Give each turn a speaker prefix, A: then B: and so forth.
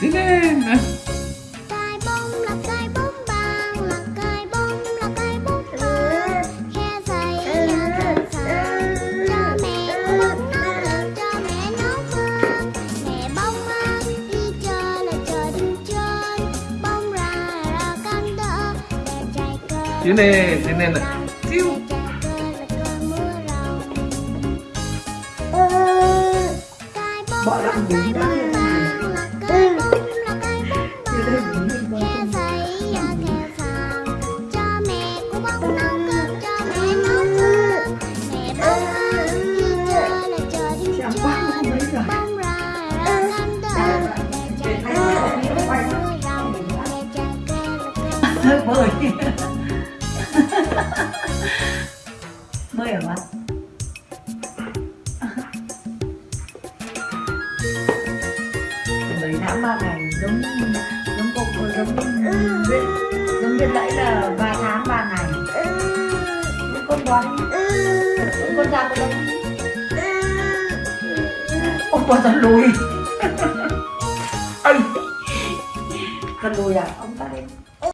A: Đi lên.
B: Cái bông là cái bông vàng là cái bông là cái bông vàng. Khe dày nhà thật Cho mẹ bông nó cho mẹ nó vàng Mẹ bông ăn đi chơi là trời đừng chơi. Ra là căng đỡ chạy cơn
A: Tiến lên, tiến lên này Chiu.
B: Bỏ lắm đúng ra
C: bơi. Bơi ở bạn? Mấy tháng ba ngày giống giống cục giống viên giống viên lẫy là ba tháng, ba ngày. Giống con bón giống con da con bón ông con con lùi. Anh con lùi à? Ông